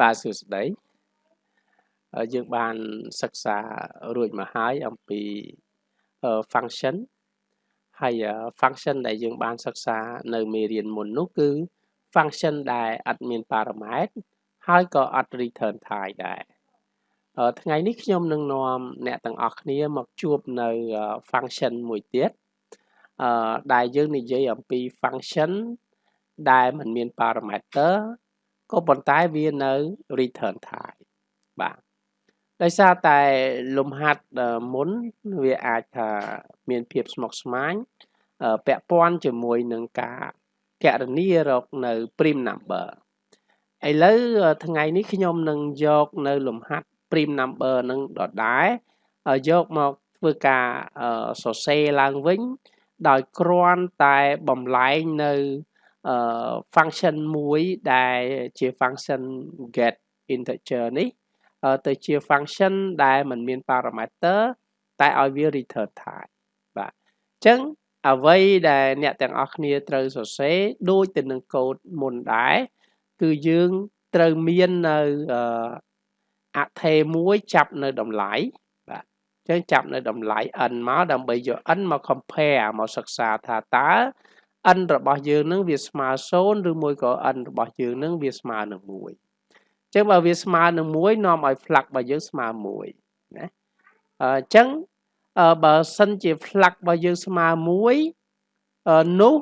បាទសួស្តីយើងបានសិក្សារួចមកហើយអំពី function ហើយ function ដែលយើងបានសិក្សានៅមេរៀនមុននោះគឺ function ដែលអត់មាន parameter ហើយក៏អត់ return type ដែរថ្ងៃនេះខ្ញុំនឹងនាំអ្នកទាំងអស់គ្នាមកជួបនៅ function មួយទៀតអឺដែលយើងនិយាយអំពី function ដែលមិនមាន parameter ក៏ប៉ុន្តែវានៅ return type បាទដោយសារតែលំហាត់មុនវាអាចថាមានភាពស្មុគស្មាញពាក់ព័ន្ធជាមួយនឹងការកណនីរកនៅ prime number ឥឡូវថ្ងៃនេះខ្ញុំនឹងយកនៅលំហាត់ prime number នឹងដដែលយកមកធ្វើការសរសេរឡើងវិញ ដោយគ្រាន់តែបំលែងនៅ function មួយដែលជា function get integer នេះទៅជា function ដែលមិនមាន parameter តែឲ្យវា return type បាទអញ្ចឹងអ្វីដែលអ្នកទាំងអស់គ្នាត្រូវសរសេរដូចទៅនឹងកូដមុនដែរគឺយើងត្រូវមាននៅអថេមួយចាប់នៅតម្លៃបាទអញ្ចឹងចាប់នៅតម្លៃ n មកដើម្បីយក n មក compare មកសិក្សាថាតើ n របស់យើងនឹងវាស្មើ0ឬមួយក៏ n របស់យើងនឹងវាស្មើនឹង1អញ្ចឹងបើវាស្មើនឹង1នាំឲ្យ flux របស់យើងស្មើ1ណាអញ្ចឹងបើសិនជា flux របស់យើងស្មើ1នោះ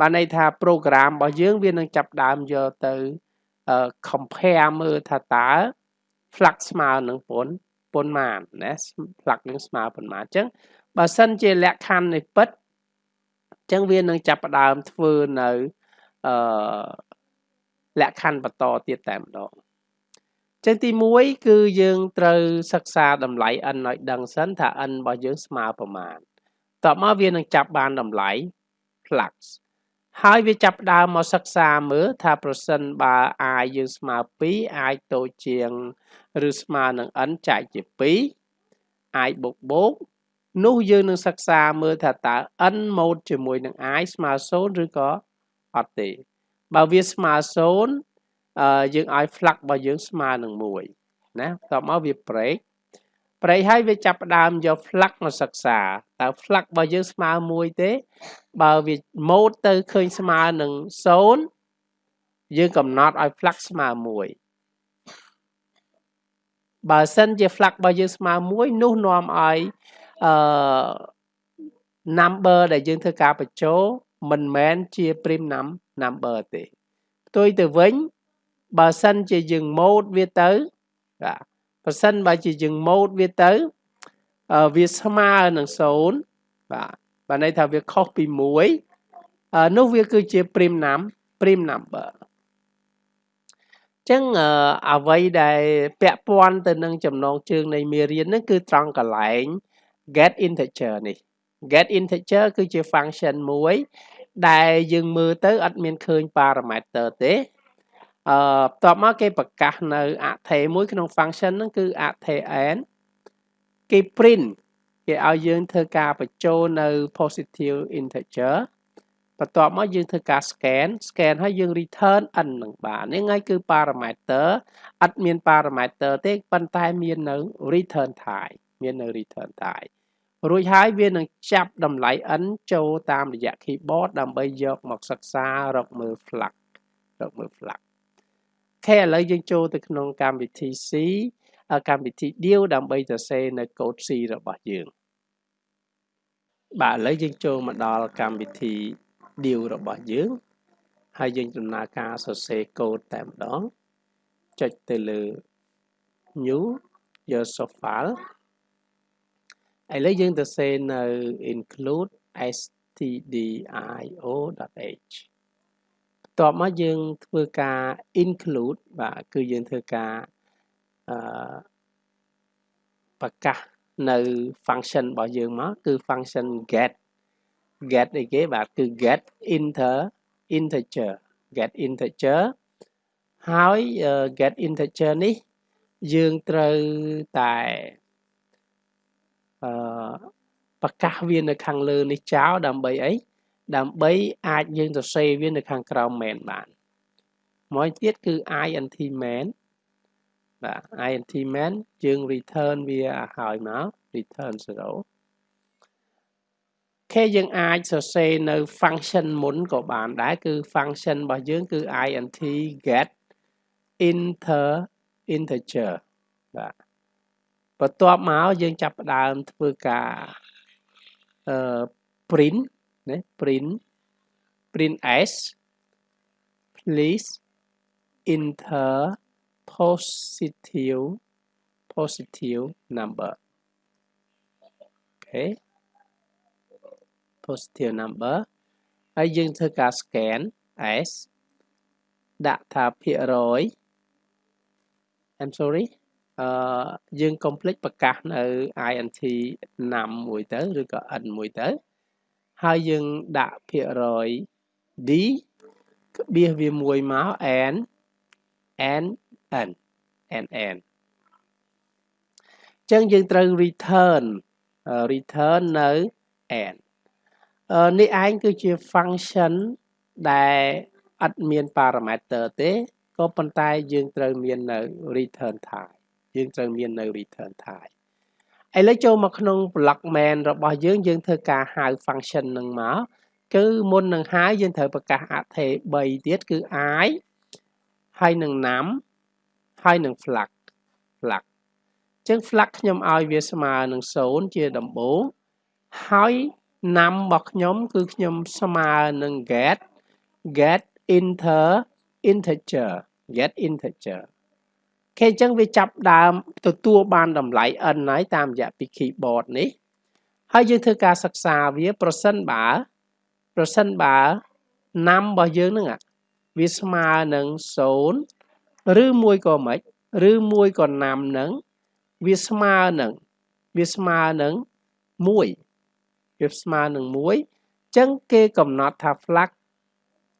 បានន័យថា program របស់យើងវានឹងចាប់ដើមយកទៅ compare មើលថាតើ flux ស្មើនឹងប៉ុនប៉ុន្មានណា flux នឹងស្មើប៉ុន្មានអញ្ចឹង បើសិនជាលក្ខខណ្ឌនៃពិតអញ្ចឹងវានឹងចាប់ផ្ដើមធ្វើនៅអឺលក្ខខណ្ឌបន្តទៀតតែម្ដងចឹងទី1គឺយើងត្រូវសិក្សាតម្លៃ n ឲ្យដឹងសិនថា n របស់យើងស្មើប្រមាណតបមកវានឹងចាប់បានតម្លៃ flux ហើយវាចាប់ដើមមកសិក្សាមើលថាប្រសិនបើ i យើងស្មើ2 i តូចជាង ឬស្មើនឹង n ចែកជា2 i បូកបូក នោះយើងនឹងសិក្សាមើលថាតើ n ម៉ូតជាមួយនឹង i ស្មើ0ឬក៏អត់ទេបើវាស្មើ0អឺយើងឲ្យ flux របស់យើងស្មើនឹង1ណាតមកវា break ប្រេកហើយវាចាប់ផ្ដើមយក flux មកសិក្សាតើ flux របស់យើងស្មើ1ទេ បើវាម៉ូតទៅឃើញស្មើនឹង0យើងកំណត់ឲ្យ flux ស្មើ1បើសិនជា flux របស់យើងស្មើ1នោះនាំឲ្យ អឺ number ដែលយើងធ្វើការបញ្ចូលមិនមែនជា prime number ទេផ្ទុយទៅវិញបើសិនជាយើងម៉ូតវាទៅបាទបើសិនបើជាយើងម៉ូតវាទៅវាស្មើនឹង0បាទបើន័យថាវាខុសពី1នោះវាគឺជា prime num prime number ចឹងអ្វីដែលពាក់ព័ន្ធទៅនឹងចំណងជើងនៃមេរៀនហ្នឹងគឺត្រង់កន្លែង get integer នេះ get integer គឺជា function មួយ ដែលយើងមើលទៅអត់មានឃើញ parameter ទេអឺបន្ទាប់មកគេប្រកាសនៅអថេមួយក្នុង function ហ្នឹងគឺអថេ n គេ print គេឲ្យយើងធ្វើការបញ្ចូលនៅ positive integer បន្ទាប់មកយើងធ្វើការ scan scan ហើយយើង return n នឹងបាននេះហើយគឺ parameter អត់មាន parameter ទេប៉ុន្តែមាននៅ return type មាននៅ return type រួចហើយវានឹងចាប់តម្លៃ n ចូលតាមរយៈ keyboard ដើម្បីយកមកសិក្សារកមើល flux រកមើល flux ខេឥឡូវយើងចូលទៅក្នុងកម្មវិធី C កម្មវិធី deal ដើម្បីសរសេរនៅ code C របស់យើងបាទឥឡូវយើងចូលមកដល់កម្មវិធី deal របស់យើងហើយយើងដំណើរការសរសេរ code តែម្ដងចុចទៅលើ new យក source file ឥឡូវយើងទៅសេនៅ include stdio.h បន្ទាប់មកយើងធ្វើការ include បាទគឺយើងធ្វើការអឺប្រកាសនៅ function របស់យើងមកគឺ function get get អីគេបាទគឺ get inter integer get integer ហើយ get integer នេះយើងត្រូវតែអឺ ប្រកាសវានៅខាងលើនេះចោលដើម្បីអីដើម្បីអាចយើងសរសេរវានៅខាងក្រោម main បានមួយទៀតគឺ int main បាទ int main យើង return វាឲ្យមក return 0ខេយើងអាចសរសេរនៅ function មុនក៏បានដែរគឺ function របស់យើងគឺ int get inter integer បាទ បន្ទាប់មកយើងចាប់ផ្ដើមធ្វើការអឺ print ណា print print s please enter positive positive number អូខេ positive number ហើយយើងធ្វើការ scan s ដាក់ថាភាគរយ I'm sorry អឺយើង complete ប្រកាសនៅ int ណាំមួយទៅឬក៏ n មួយទៅ ហើយយើងដាក់ភាគរយ d ក្បៀសវាមួយមក n n n n n ចឹងយើងត្រូវ return return នៅ n នេះឯងគឺជា function ដែលអត់មាន parameter ទេក៏ប៉ុន្តែយើងត្រូវមាននៅ return type យើងត្រូវមាននៅ return type ឥឡូវចូលមកក្នុង block main របស់យើងយើងធ្វើការហៅ function នឹងមកគឺមុននឹងហៅយើងត្រូវប្រកាសអថេ3ទៀតគឺ i ហើយនឹង num ហើយនឹង flag flag អញ្ចឹង flag ខ្ញុំឲ្យវាស្មើនឹង0ជាដំបូងហើយ num របស់ខ្ញុំគឺខ្ញុំស្មើនឹង get get inter integer get integer គេអញ្ចឹងវាចាប់ដើមទទួលបានតម្លៃ n ហើយតាមរយៈពី keyboard នេះហើយយើងធ្វើការសិក្សាវាប្រសិនបើប្រសិនបើណាំរបស់យើងហ្នឹងវាស្មើនឹង0ឬមួយក៏មិនឬមួយក៏ណាំហ្នឹងវាស្មើនឹងវាស្មើនឹង1វាស្មើនឹង1អញ្ចឹងគេកំណត់ថា flag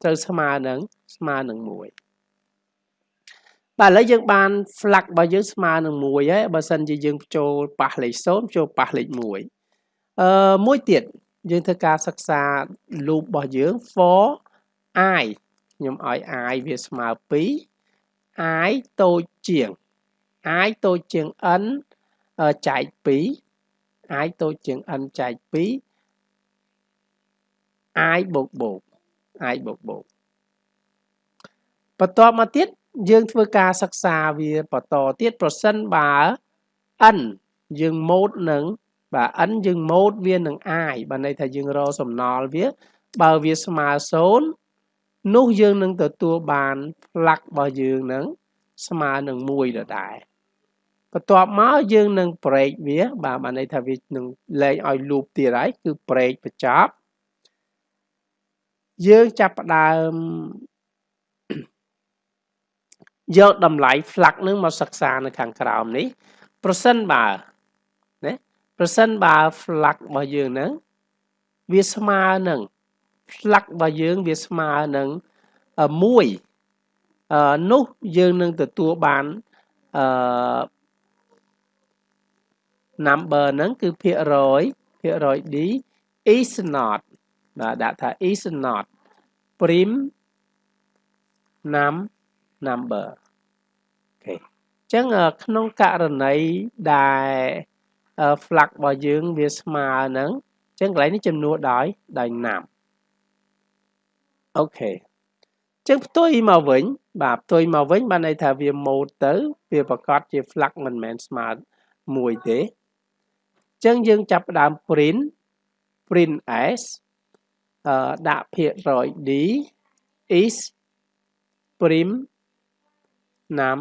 ត្រូវស្មើនឹងស្មើនឹង1 បាទឥឡូវយើងបាន flag របស់យើងស្មើនឹង1ហើយបើសិនជាយើងចូលប៉ះលេខ0ចូលប៉ះលេខ1អឺមួយទៀតយើងធ្វើការសិក្សា loop របស់យើង for i ខ្ញុំឲ្យ i វាស្មើ2 i តូចជាង i តូចជាង n ចែក2 i តូចជាង n ចែក2 i បូកបូក i បូកបូកបន្ទាប់មកទៀត យើងធ្វើការសិក្សាវាបន្តទៀតប្រសិនបើ n យើងម៉ូតនឹងបាទ n យើងម៉ូតវានឹង i បាទន័យថាយើងរកសំណល់វា បើវាស្មើ0នោះយើងនឹងទទួលបាន flag របស់យើងនឹងស្មើនឹង1ដដែលបន្ទាប់មកយើងនឹង break វា បាទបានន័យថាវានឹងលែងឲ្យ loop ទៀតហើយគឺ break បញ្ចប់យើងចាប់ផ្ដើម យកតម្លៃ flag នឹងមកសិក្សានៅខាងក្រោមនេះ ប្រសិនបើណាប្រសិនបើ flag របស់យើងហ្នឹងវាស្មើនឹង flag របស់យើងវាស្មើនឹង1អឺនោះយើងនឹងទទួលបានអឺ number ហ្នឹងគឺភាគរយភាគរយ d is not បាទដាក់ថា is not prim num number អូខេអញ្ចឹងក្នុងករណីដែល flag របស់យើងវាស្មើនឹងអញ្ចឹងកន្លែងនេះចំនួនដោយដោយណាំអូខេអញ្ចឹងផ្ទុយមកវិញ បាទផ្ទុយមកវិញបានន័យថាវាម៉ូតទៅ វាប្រកាសជា flag មិនមែនស្មើមួយទេអញ្ចឹងយើងចាប់ផ្ដើម print print s អឺដាក់ភាគរយ d is prim num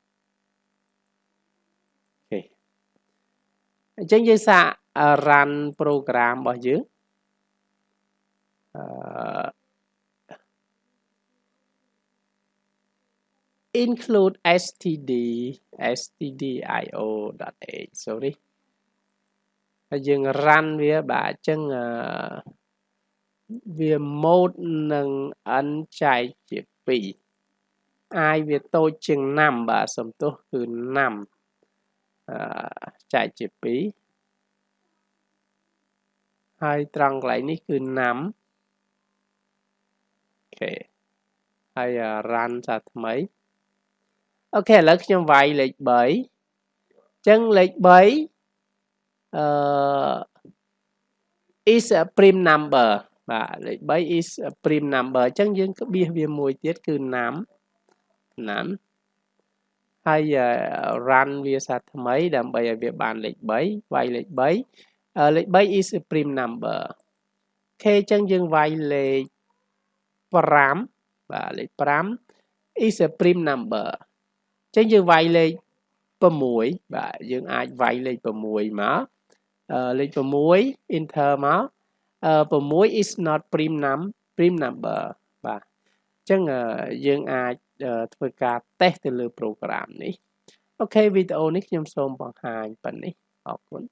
អញ្ចឹងយើងសាក run program របស់យើងអឺ include std stdio.h sorry ហើយយើង run វាបាទអញ្ចឹងវា mode និង n ចែកជា2 i វាតូចជាង5បាទសំទោសគឺ5អឺ ចែកជា2ហើយត្រង់កន្លែងនេះគឺ5អូខេហើយ run សាថ្មីអូខេឥឡូវខ្ញុំវាយលេខ3អញ្ចឹងលេខ3អឺ is a prime number បាទលេខ3 is a prime number អញ្ចឹងយើងក្បៀសវាមួយទៀតគឺ5 5 ហើយ run វាសាថ្មីដើម្បីឲ្យវាបានលេខ3វាយលេខ3លេខ3 is a prime number ខេអញ្ចឹងយើងវាយលេខ5បាទលេខ5 is a prime number អញ្ចឹងយើងវាយលេខ6បាទយើងអាចវាយលេខ6មកលេខ6 enter មក6 is not prime num prime number បាទអញ្ចឹងយើងអាច ធ្វើការតេស្តទៅលើ program នេះអូខេវីដេអូនេះខ្ញុំសូមបង្ហាញប៉ុណ្ណេះអរគុណ